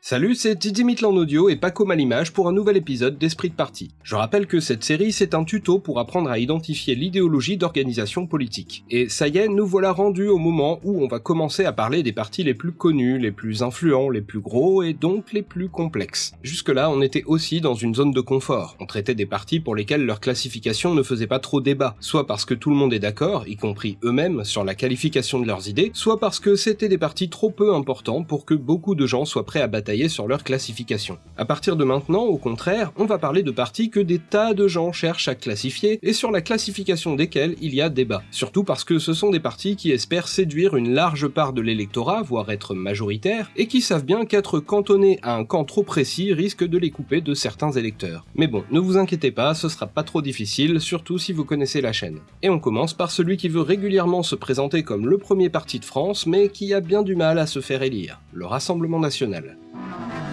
Salut, c'est Didi Mitlan Audio et Paco Malimage pour un nouvel épisode d'Esprit de Parti. Je rappelle que cette série, c'est un tuto pour apprendre à identifier l'idéologie d'organisation politique. Et ça y est, nous voilà rendus au moment où on va commencer à parler des partis les plus connus, les plus influents, les plus gros et donc les plus complexes. Jusque-là, on était aussi dans une zone de confort. On traitait des partis pour lesquels leur classification ne faisait pas trop débat, soit parce que tout le monde est d'accord, y compris eux-mêmes, sur la qualification de leurs idées, soit parce que c'était des partis trop peu importants pour que beaucoup de gens soient prêts à sur leur classification. À partir de maintenant, au contraire, on va parler de partis que des tas de gens cherchent à classifier et sur la classification desquels il y a débat. Surtout parce que ce sont des partis qui espèrent séduire une large part de l'électorat, voire être majoritaires, et qui savent bien qu'être cantonnés à un camp trop précis risque de les couper de certains électeurs. Mais bon, ne vous inquiétez pas, ce sera pas trop difficile, surtout si vous connaissez la chaîne. Et on commence par celui qui veut régulièrement se présenter comme le premier parti de France, mais qui a bien du mal à se faire élire, le Rassemblement National. Thank you.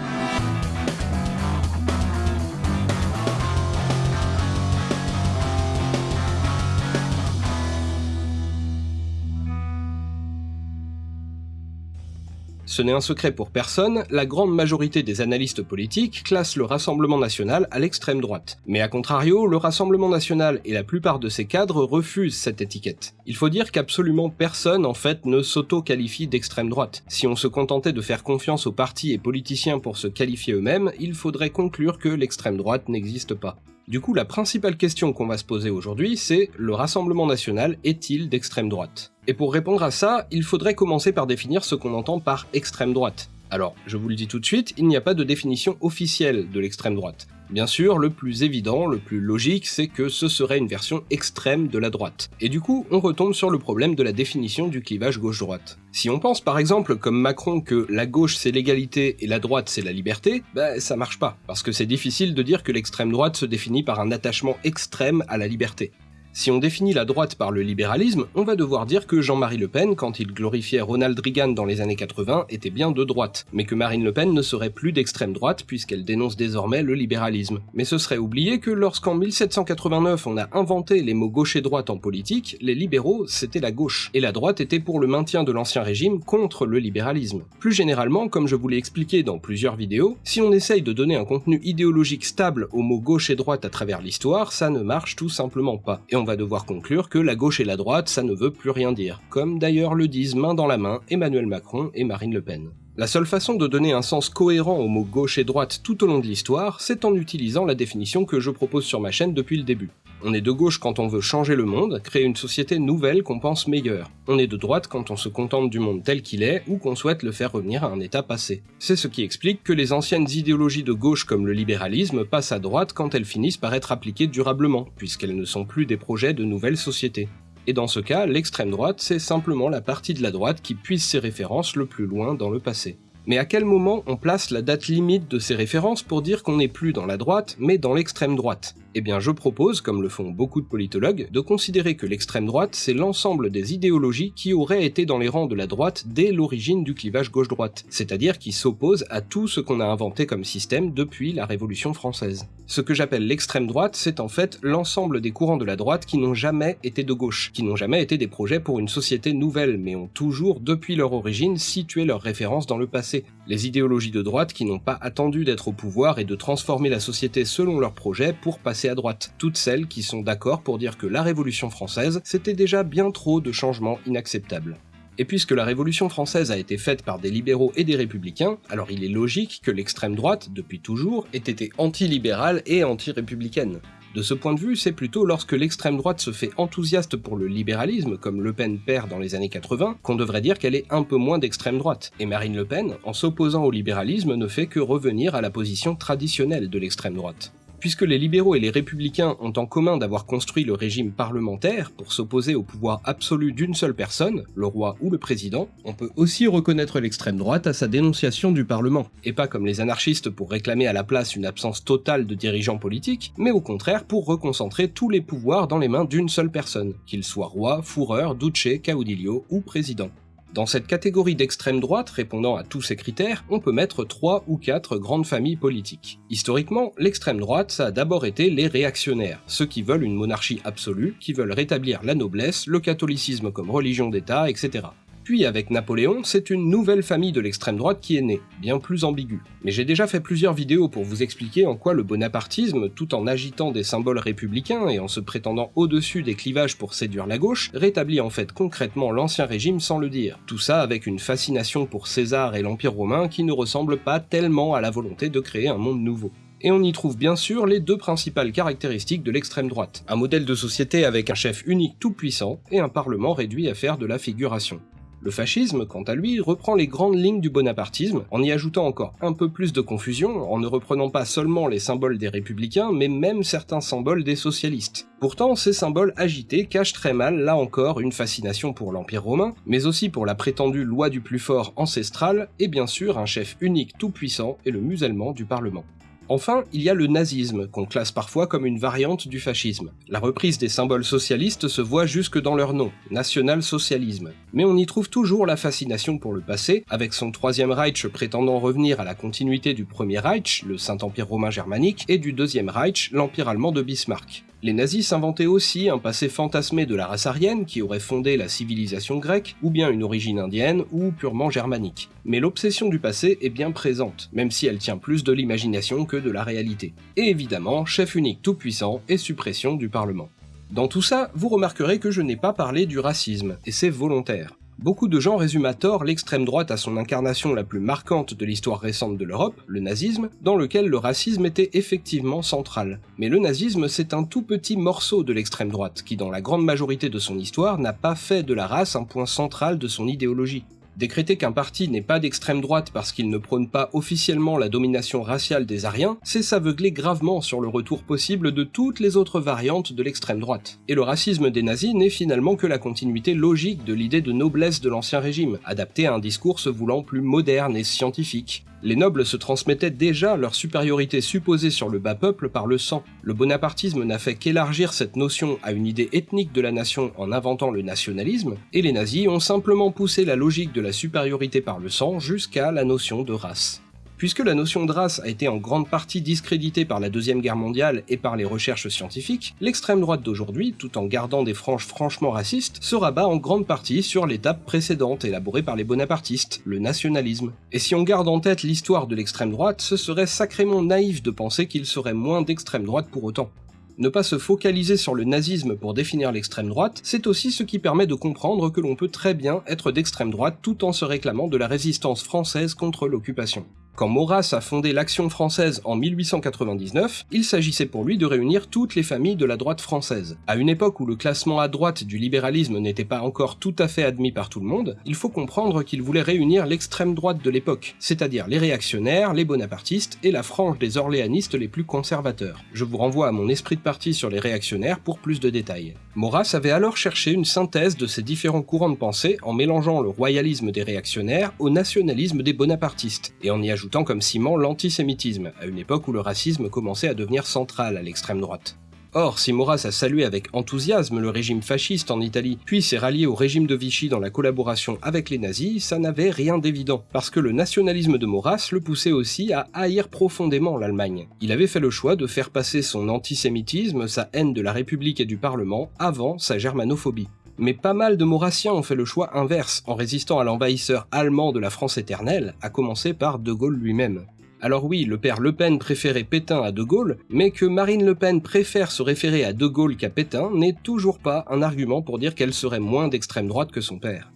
Ce n'est un secret pour personne, la grande majorité des analystes politiques classent le Rassemblement National à l'extrême droite. Mais à contrario, le Rassemblement National et la plupart de ses cadres refusent cette étiquette. Il faut dire qu'absolument personne en fait ne s'auto-qualifie d'extrême droite. Si on se contentait de faire confiance aux partis et politiciens pour se qualifier eux-mêmes, il faudrait conclure que l'extrême droite n'existe pas. Du coup, la principale question qu'on va se poser aujourd'hui, c'est le Rassemblement National est-il d'extrême droite? Et pour répondre à ça, il faudrait commencer par définir ce qu'on entend par extrême droite. Alors, je vous le dis tout de suite, il n'y a pas de définition officielle de l'extrême droite. Bien sûr, le plus évident, le plus logique, c'est que ce serait une version extrême de la droite. Et du coup, on retombe sur le problème de la définition du clivage gauche-droite. Si on pense par exemple comme Macron que la gauche c'est l'égalité et la droite c'est la liberté, bah ça marche pas, parce que c'est difficile de dire que l'extrême droite se définit par un attachement extrême à la liberté. Si on définit la droite par le libéralisme, on va devoir dire que Jean-Marie Le Pen, quand il glorifiait Ronald Reagan dans les années 80, était bien de droite, mais que Marine Le Pen ne serait plus d'extrême droite puisqu'elle dénonce désormais le libéralisme. Mais ce serait oublier que lorsqu'en 1789 on a inventé les mots gauche et droite en politique, les libéraux c'était la gauche, et la droite était pour le maintien de l'ancien régime contre le libéralisme. Plus généralement, comme je vous l'ai expliqué dans plusieurs vidéos, si on essaye de donner un contenu idéologique stable aux mots gauche et droite à travers l'histoire, ça ne marche tout simplement pas. Va devoir conclure que la gauche et la droite, ça ne veut plus rien dire, comme d'ailleurs le disent main dans la main Emmanuel Macron et Marine Le Pen. La seule façon de donner un sens cohérent aux mots gauche et droite tout au long de l'histoire, c'est en utilisant la définition que je propose sur ma chaîne depuis le début. On est de gauche quand on veut changer le monde, créer une société nouvelle qu'on pense meilleure. On est de droite quand on se contente du monde tel qu'il est ou qu'on souhaite le faire revenir à un état passé. C'est ce qui explique que les anciennes idéologies de gauche comme le libéralisme passent à droite quand elles finissent par être appliquées durablement, puisqu'elles ne sont plus des projets de nouvelles sociétés. Et dans ce cas, l'extrême droite, c'est simplement la partie de la droite qui puise ses références le plus loin dans le passé. Mais à quel moment on place la date limite de ces références pour dire qu'on n'est plus dans la droite, mais dans l'extrême droite? Eh bien je propose, comme le font beaucoup de politologues, de considérer que l'extrême droite c'est l'ensemble des idéologies qui auraient été dans les rangs de la droite dès l'origine du clivage gauche-droite, c'est-à-dire qui s'opposent à tout ce qu'on a inventé comme système depuis la Révolution française. Ce que j'appelle l'extrême droite, c'est en fait l'ensemble des courants de la droite qui n'ont jamais été de gauche, qui n'ont jamais été des projets pour une société nouvelle, mais ont toujours, depuis leur origine, situé leurs références dans le passé les idéologies de droite qui n'ont pas attendu d'être au pouvoir et de transformer la société selon leurs projets pour passer à droite, toutes celles qui sont d'accord pour dire que la Révolution française, c'était déjà bien trop de changements inacceptables. Et puisque la Révolution française a été faite par des libéraux et des républicains, alors il est logique que l'extrême droite, depuis toujours, ait été anti-libérale et anti-républicaine. De ce point de vue, c'est plutôt lorsque l'extrême droite se fait enthousiaste pour le libéralisme, comme Le Pen perd dans les années 80, qu'on devrait dire qu'elle est un peu moins d'extrême droite. Et Marine Le Pen, en s'opposant au libéralisme, ne fait que revenir à la position traditionnelle de l'extrême droite. Puisque les libéraux et les républicains ont en commun d'avoir construit le régime parlementaire pour s'opposer au pouvoir absolu d'une seule personne, le roi ou le président, on peut aussi reconnaître l'extrême droite à sa dénonciation du Parlement, et pas comme les anarchistes pour réclamer à la place une absence totale de dirigeants politiques, mais au contraire pour reconcentrer tous les pouvoirs dans les mains d'une seule personne, qu'il soit roi, fourreur, duce, caudillo ou président. Dans cette catégorie d'extrême droite répondant à tous ces critères, on peut mettre trois ou quatre grandes familles politiques. Historiquement, l'extrême droite, ça a d'abord été les réactionnaires, ceux qui veulent une monarchie absolue, qui veulent rétablir la noblesse, le catholicisme comme religion d'État, etc. Puis avec Napoléon, c'est une nouvelle famille de l'extrême droite qui est née, bien plus ambiguë. Mais j'ai déjà fait plusieurs vidéos pour vous expliquer en quoi le bonapartisme, tout en agitant des symboles républicains et en se prétendant au-dessus des clivages pour séduire la gauche, rétablit en fait concrètement l'ancien régime sans le dire. Tout ça avec une fascination pour César et l'Empire romain qui ne ressemble pas tellement à la volonté de créer un monde nouveau et on y trouve bien sûr les deux principales caractéristiques de l'extrême droite. Un modèle de société avec un chef unique tout-puissant et un parlement réduit à faire de la figuration. Le fascisme, quant à lui, reprend les grandes lignes du bonapartisme, en y ajoutant encore un peu plus de confusion, en ne reprenant pas seulement les symboles des républicains, mais même certains symboles des socialistes. Pourtant, ces symboles agités cachent très mal, là encore, une fascination pour l'Empire romain, mais aussi pour la prétendue loi du plus fort ancestrale, et bien sûr un chef unique tout-puissant et le musellement du Parlement. Enfin, il y a le nazisme, qu'on classe parfois comme une variante du fascisme. La reprise des symboles socialistes se voit jusque dans leur nom, national-socialisme. Mais on y trouve toujours la fascination pour le passé, avec son troisième Reich prétendant revenir à la continuité du premier Reich, le Saint-Empire romain germanique, et du deuxième Reich, l'Empire allemand de Bismarck. Les nazis s'inventaient aussi un passé fantasmé de la race aryenne qui aurait fondé la civilisation grecque, ou bien une origine indienne, ou purement germanique. Mais l'obsession du passé est bien présente, même si elle tient plus de l'imagination que de la réalité. Et évidemment, chef unique tout-puissant et suppression du Parlement. Dans tout ça, vous remarquerez que je n'ai pas parlé du racisme, et c'est volontaire. Beaucoup de gens résument à tort l'extrême droite à son incarnation la plus marquante de l'histoire récente de l'Europe, le nazisme, dans lequel le racisme était effectivement central. Mais le nazisme, c'est un tout petit morceau de l'extrême droite, qui dans la grande majorité de son histoire n'a pas fait de la race un point central de son idéologie. Décréter qu'un parti n'est pas d'extrême droite parce qu'il ne prône pas officiellement la domination raciale des Aryens, c'est s'aveugler gravement sur le retour possible de toutes les autres variantes de l'extrême droite. Et le racisme des nazis n'est finalement que la continuité logique de l'idée de noblesse de l'ancien régime, adaptée à un discours se voulant plus moderne et scientifique. Les nobles se transmettaient déjà leur supériorité supposée sur le bas peuple par le sang. Le bonapartisme n'a fait qu'élargir cette notion à une idée ethnique de la nation en inventant le nationalisme, et les nazis ont simplement poussé la logique de la supériorité par le sang jusqu'à la notion de race. Puisque la notion de race a été en grande partie discréditée par la Deuxième Guerre mondiale et par les recherches scientifiques, l'extrême droite d'aujourd'hui, tout en gardant des franges franchement racistes, se rabat en grande partie sur l'étape précédente élaborée par les bonapartistes, le nationalisme. Et si on garde en tête l'histoire de l'extrême droite, ce serait sacrément naïf de penser qu'il serait moins d'extrême droite pour autant. Ne pas se focaliser sur le nazisme pour définir l'extrême droite, c'est aussi ce qui permet de comprendre que l'on peut très bien être d'extrême droite tout en se réclamant de la résistance française contre l'occupation. Quand Maurras a fondé l'Action française en 1899, il s'agissait pour lui de réunir toutes les familles de la droite française. À une époque où le classement à droite du libéralisme n'était pas encore tout à fait admis par tout le monde, il faut comprendre qu'il voulait réunir l'extrême droite de l'époque, c'est-à-dire les réactionnaires, les bonapartistes et la frange des orléanistes les plus conservateurs. Je vous renvoie à mon esprit de parti sur les réactionnaires pour plus de détails. Maurras avait alors cherché une synthèse de ces différents courants de pensée en mélangeant le royalisme des réactionnaires au nationalisme des bonapartistes, et en y ajoutant comme ciment l'antisémitisme, à une époque où le racisme commençait à devenir central à l'extrême droite. Or, si Maurras a salué avec enthousiasme le régime fasciste en Italie, puis s'est rallié au régime de Vichy dans la collaboration avec les nazis, ça n'avait rien d'évident, parce que le nationalisme de Maurras le poussait aussi à haïr profondément l'Allemagne. Il avait fait le choix de faire passer son antisémitisme, sa haine de la République et du Parlement, avant sa germanophobie mais pas mal de Maurassiens ont fait le choix inverse en résistant à l'envahisseur allemand de la France éternelle, à commencer par De Gaulle lui-même. Alors oui, le père Le Pen préférait Pétain à De Gaulle, mais que Marine Le Pen préfère se référer à De Gaulle qu'à Pétain n'est toujours pas un argument pour dire qu'elle serait moins d'extrême droite que son père.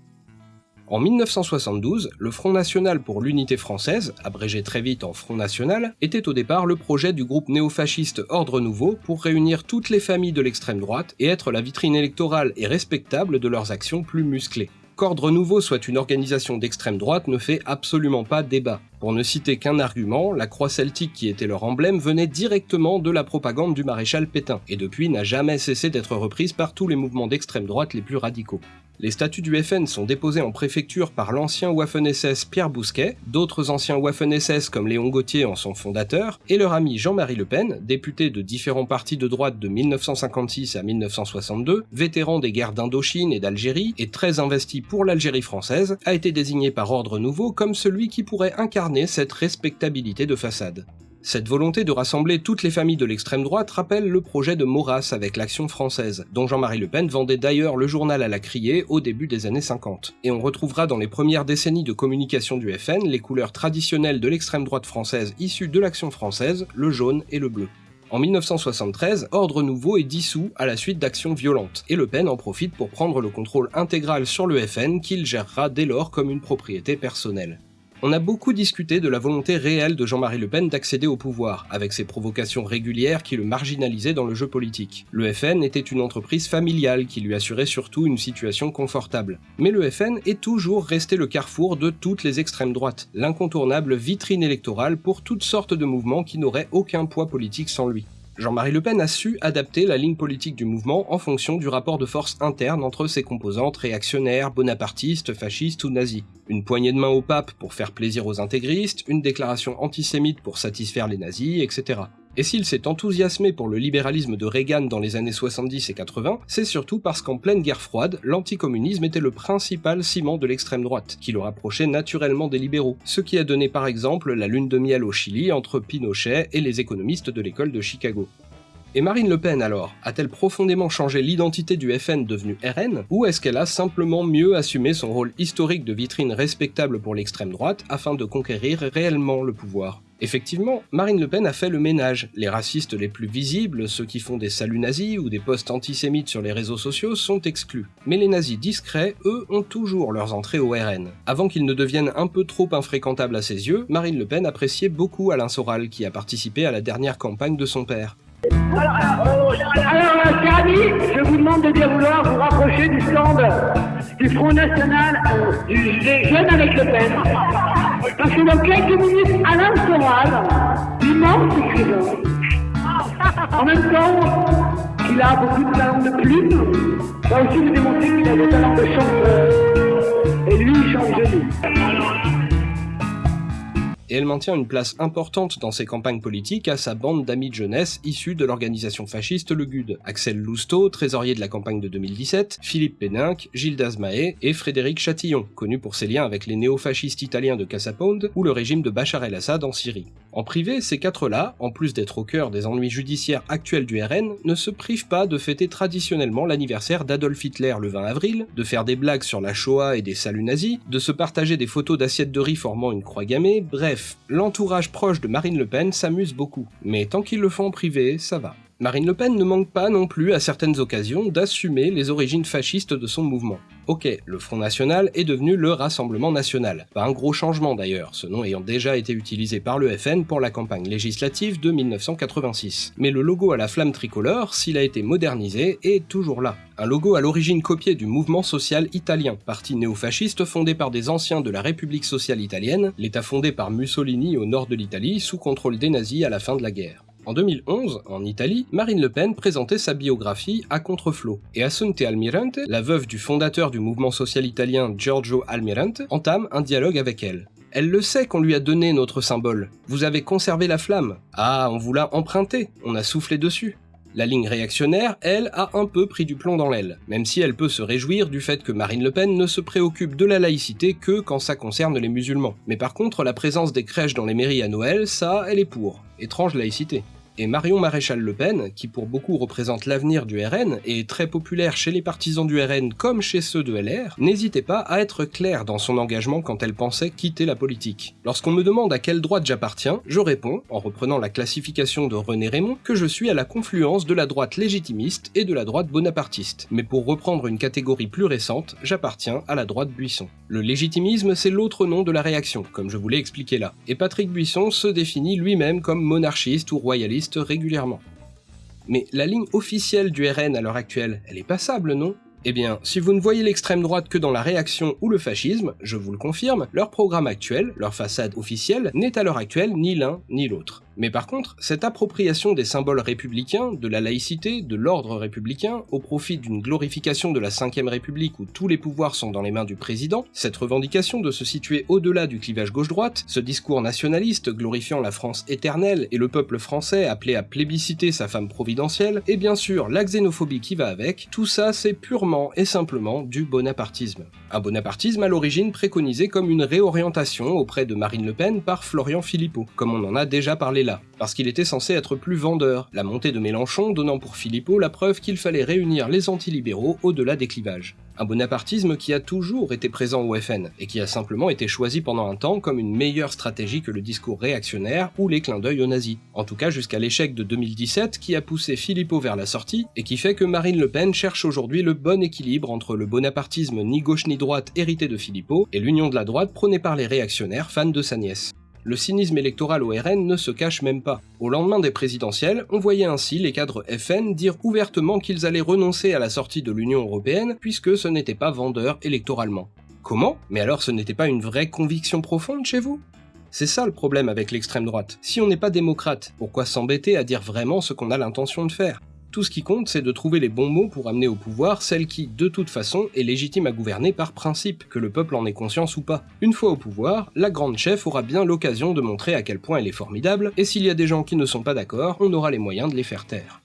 En 1972, le Front National pour l'Unité Française, abrégé très vite en Front National, était au départ le projet du groupe néofasciste Ordre Nouveau pour réunir toutes les familles de l'extrême droite et être la vitrine électorale et respectable de leurs actions plus musclées. Qu'Ordre Nouveau soit une organisation d'extrême droite ne fait absolument pas débat. Pour ne citer qu'un argument, la croix celtique qui était leur emblème venait directement de la propagande du maréchal Pétain, et depuis n'a jamais cessé d'être reprise par tous les mouvements d'extrême droite les plus radicaux. Les statuts du FN sont déposés en préfecture par l'ancien Waffen-SS Pierre Bousquet, d'autres anciens Waffen-SS comme Léon Gauthier en sont fondateurs, et leur ami Jean-Marie Le Pen, député de différents partis de droite de 1956 à 1962, vétéran des guerres d'Indochine et d'Algérie, et très investi pour l'Algérie française, a été désigné par ordre nouveau comme celui qui pourrait incarner cette respectabilité de façade. Cette volonté de rassembler toutes les familles de l'extrême droite rappelle le projet de Maurras avec l'Action française, dont Jean-Marie Le Pen vendait d'ailleurs le journal à la criée au début des années 50. Et on retrouvera dans les premières décennies de communication du FN les couleurs traditionnelles de l'extrême droite française issues de l'Action française, le jaune et le bleu. En 1973, Ordre Nouveau est dissous à la suite d'actions violentes, et Le Pen en profite pour prendre le contrôle intégral sur le FN qu'il gérera dès lors comme une propriété personnelle. On a beaucoup discuté de la volonté réelle de Jean-Marie Le Pen d'accéder au pouvoir, avec ses provocations régulières qui le marginalisaient dans le jeu politique. Le FN était une entreprise familiale qui lui assurait surtout une situation confortable. Mais le FN est toujours resté le carrefour de toutes les extrêmes droites, l'incontournable vitrine électorale pour toutes sortes de mouvements qui n'auraient aucun poids politique sans lui. Jean-Marie Le Pen a su adapter la ligne politique du mouvement en fonction du rapport de force interne entre ses composantes réactionnaires, bonapartistes, fascistes ou nazis. Une poignée de main au pape pour faire plaisir aux intégristes, une déclaration antisémite pour satisfaire les nazis, etc. Et s'il s'est enthousiasmé pour le libéralisme de Reagan dans les années 70 et 80, c'est surtout parce qu'en pleine guerre froide, l'anticommunisme était le principal ciment de l'extrême droite, qui le rapprochait naturellement des libéraux, ce qui a donné par exemple la lune de miel au Chili entre Pinochet et les économistes de l'école de Chicago. Et Marine Le Pen alors A-t-elle profondément changé l'identité du FN devenu RN Ou est-ce qu'elle a simplement mieux assumé son rôle historique de vitrine respectable pour l'extrême droite afin de conquérir réellement le pouvoir? Effectivement, Marine Le Pen a fait le ménage. Les racistes les plus visibles, ceux qui font des saluts nazis ou des posts antisémites sur les réseaux sociaux, sont exclus. Mais les nazis discrets, eux, ont toujours leurs entrées au RN. Avant qu'ils ne deviennent un peu trop infréquentables à ses yeux, Marine Le Pen appréciait beaucoup Alain Soral, qui a participé à la dernière campagne de son père. Alors, alors, amis, je vous demande de bien vouloir vous rapprocher du stand du Front National du, des Jeunes avec Le Pen. Parce que dans quelques minutes, Alain Soral, immense écrivain, en même temps qu'il a beaucoup de talent de plume, va aussi vous démontrer qu'il a des talents de chanteur. Et lui, il chante joli et elle maintient une place importante dans ses campagnes politiques à sa bande d'amis de jeunesse issus de l'organisation fasciste Le GUD. Axel Lousteau, trésorier de la campagne de 2017, Philippe Péninck, Gilles Dazmaé et Frédéric Chatillon, connu pour ses liens avec les néofascistes italiens de Casapound ou le régime de Bachar el-Assad en Syrie. En privé, ces quatre-là, en plus d'être au cœur des ennuis judiciaires actuels du RN, ne se privent pas de fêter traditionnellement l'anniversaire d'Adolf Hitler le 20 avril, de faire des blagues sur la Shoah et des saluts nazis, de se partager des photos d'assiettes de riz formant une croix gammée, bref, l'entourage proche de Marine Le Pen s'amuse beaucoup, mais tant qu'ils le font en privé, ça va. Marine Le Pen ne manque pas non plus à certaines occasions d'assumer les origines fascistes de son mouvement. Ok, le Front National est devenu le Rassemblement National. Pas un gros changement d'ailleurs, ce nom ayant déjà été utilisé par le FN pour la campagne législative de 1986. Mais le logo à la flamme tricolore, s'il a été modernisé, est toujours là. Un logo à l'origine copié du mouvement social italien, parti néofasciste fondé par des anciens de la République sociale italienne, l'état fondé par Mussolini au nord de l'Italie sous contrôle des nazis à la fin de la guerre. En 2011, en Italie, Marine Le Pen présentait sa biographie à Contreflot, et Assunte Almirante, la veuve du fondateur du mouvement social italien Giorgio Almirante, entame un dialogue avec elle. Elle le sait qu'on lui a donné notre symbole. Vous avez conservé la flamme. Ah, on vous l'a emprunté, on a soufflé dessus. La ligne réactionnaire, elle, a un peu pris du plomb dans l'aile, même si elle peut se réjouir du fait que Marine Le Pen ne se préoccupe de la laïcité que quand ça concerne les musulmans. Mais par contre, la présence des crèches dans les mairies à Noël, ça, elle est pour. Étrange laïcité. Et Marion Maréchal Le Pen, qui pour beaucoup représente l'avenir du RN et est très populaire chez les partisans du RN comme chez ceux de LR, n'hésitait pas à être claire dans son engagement quand elle pensait quitter la politique. Lorsqu'on me demande à quelle droite j'appartiens, je réponds, en reprenant la classification de René Raymond, que je suis à la confluence de la droite légitimiste et de la droite bonapartiste. Mais pour reprendre une catégorie plus récente, j'appartiens à la droite Buisson. Le légitimisme, c'est l'autre nom de la réaction, comme je vous l'ai expliqué là. Et Patrick Buisson se définit lui-même comme monarchiste ou royaliste régulièrement. Mais la ligne officielle du RN à l'heure actuelle, elle est passable, non? Eh bien, si vous ne voyez l'extrême droite que dans la réaction ou le fascisme, je vous le confirme, leur programme actuel, leur façade officielle, n'est à l'heure actuelle ni l'un ni l'autre. Mais par contre, cette appropriation des symboles républicains, de la laïcité, de l'ordre républicain, au profit d'une glorification de la 5ème République où tous les pouvoirs sont dans les mains du président, cette revendication de se situer au-delà du clivage gauche-droite, ce discours nationaliste glorifiant la France éternelle et le peuple français appelé à plébisciter sa femme providentielle, et bien sûr la xénophobie qui va avec, tout ça c'est purement et simplement du bonapartisme. Un bonapartisme à l'origine préconisé comme une réorientation auprès de Marine Le Pen par Florian Philippot, comme on en a déjà parlé là, parce qu'il était censé être plus vendeur, la montée de Mélenchon donnant pour Philippot la preuve qu'il fallait réunir les antilibéraux au-delà des clivages. Un bonapartisme qui a toujours été présent au FN, et qui a simplement été choisi pendant un temps comme une meilleure stratégie que le discours réactionnaire ou les clins d'œil aux nazis. En tout cas jusqu'à l'échec de 2017 qui a poussé Philippot vers la sortie, et qui fait que Marine Le Pen cherche aujourd'hui le bon équilibre entre le bonapartisme ni gauche ni droite hérité de Philippot, et l'union de la droite prônée par les réactionnaires fans de sa nièce. Le cynisme électoral au RN ne se cache même pas. Au lendemain des présidentielles, on voyait ainsi les cadres FN dire ouvertement qu'ils allaient renoncer à la sortie de l'Union Européenne puisque ce n'était pas vendeur électoralement. Comment? Mais alors ce n'était pas une vraie conviction profonde chez vous? C'est ça le problème avec l'extrême droite. Si on n'est pas démocrate, pourquoi s'embêter à dire vraiment ce qu'on a l'intention de faire? Tout ce qui compte, c'est de trouver les bons mots pour amener au pouvoir celle qui, de toute façon, est légitime à gouverner par principe, que le peuple en ait conscience ou pas. Une fois au pouvoir, la grande chef aura bien l'occasion de montrer à quel point elle est formidable, et s'il y a des gens qui ne sont pas d'accord, on aura les moyens de les faire taire.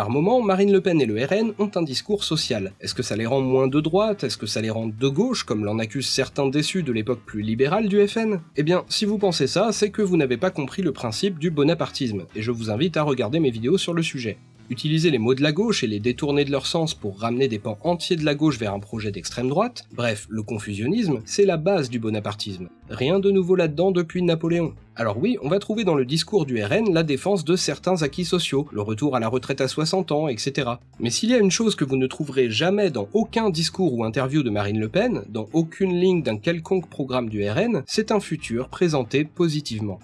Par moment, Marine Le Pen et le RN ont un discours social. Est-ce que ça les rend moins de droite? Est-ce que ça les rend de gauche, comme l'en accusent certains déçus de l'époque plus libérale du FN Eh bien, si vous pensez ça, c'est que vous n'avez pas compris le principe du bonapartisme, et je vous invite à regarder mes vidéos sur le sujet. Utiliser les mots de la gauche et les détourner de leur sens pour ramener des pans entiers de la gauche vers un projet d'extrême droite, bref, le confusionnisme, c'est la base du bonapartisme. Rien de nouveau là-dedans depuis Napoléon. Alors oui, on va trouver dans le discours du RN la défense de certains acquis sociaux, le retour à la retraite à 60 ans, etc. Mais s'il y a une chose que vous ne trouverez jamais dans aucun discours ou interview de Marine Le Pen, dans aucune ligne d'un quelconque programme du RN, c'est un futur présenté positivement.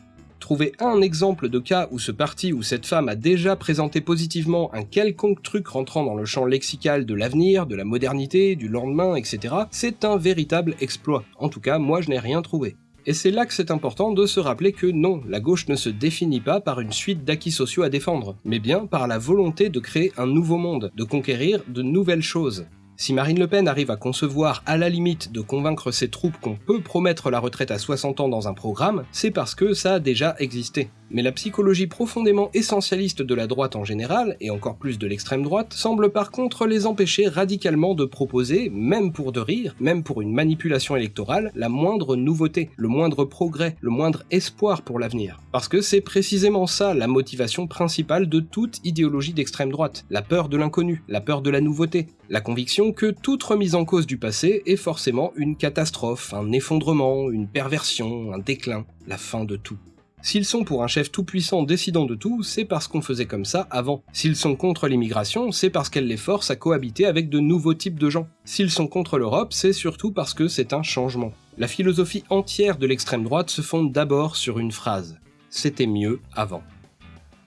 Trouvez un exemple de cas où ce parti ou cette femme a déjà présenté positivement un quelconque truc rentrant dans le champ lexical de l'avenir, de la modernité, du lendemain, etc., c'est un véritable exploit. En tout cas, moi je n'ai rien trouvé. Et c'est là que c'est important de se rappeler que non, la gauche ne se définit pas par une suite d'acquis sociaux à défendre, mais bien par la volonté de créer un nouveau monde, de conquérir de nouvelles choses. Si Marine Le Pen arrive à concevoir à la limite de convaincre ses troupes qu'on peut promettre la retraite à 60 ans dans un programme, c'est parce que ça a déjà existé. Mais la psychologie profondément essentialiste de la droite en général, et encore plus de l'extrême droite, semble par contre les empêcher radicalement de proposer, même pour de rire, même pour une manipulation électorale, la moindre nouveauté, le moindre progrès, le moindre espoir pour l'avenir. Parce que c'est précisément ça la motivation principale de toute idéologie d'extrême droite, la peur de l'inconnu, la peur de la nouveauté, la conviction que toute remise en cause du passé est forcément une catastrophe, un effondrement, une perversion, un déclin, la fin de tout. S'ils sont pour un chef tout-puissant décidant de tout, c'est parce qu'on faisait comme ça avant. S'ils sont contre l'immigration, c'est parce qu'elle les force à cohabiter avec de nouveaux types de gens. S'ils sont contre l'Europe, c'est surtout parce que c'est un changement. La philosophie entière de l'extrême droite se fonde d'abord sur une phrase. C'était mieux avant.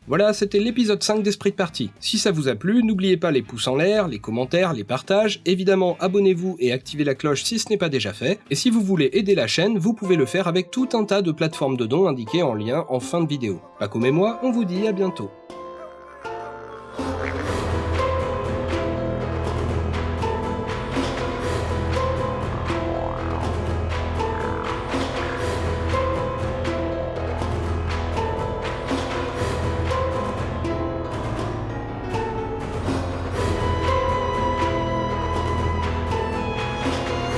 Voilà, c'était l'épisode 5 d'Esprit de Partie. Si ça vous a plu, n'oubliez pas les pouces en l'air, les commentaires, les partages, évidemment abonnez-vous et activez la cloche si ce n'est pas déjà fait, et si vous voulez aider la chaîne, vous pouvez le faire avec tout un tas de plateformes de dons indiquées en lien en fin de vidéo. Paco et moi, on vous dit à bientôt.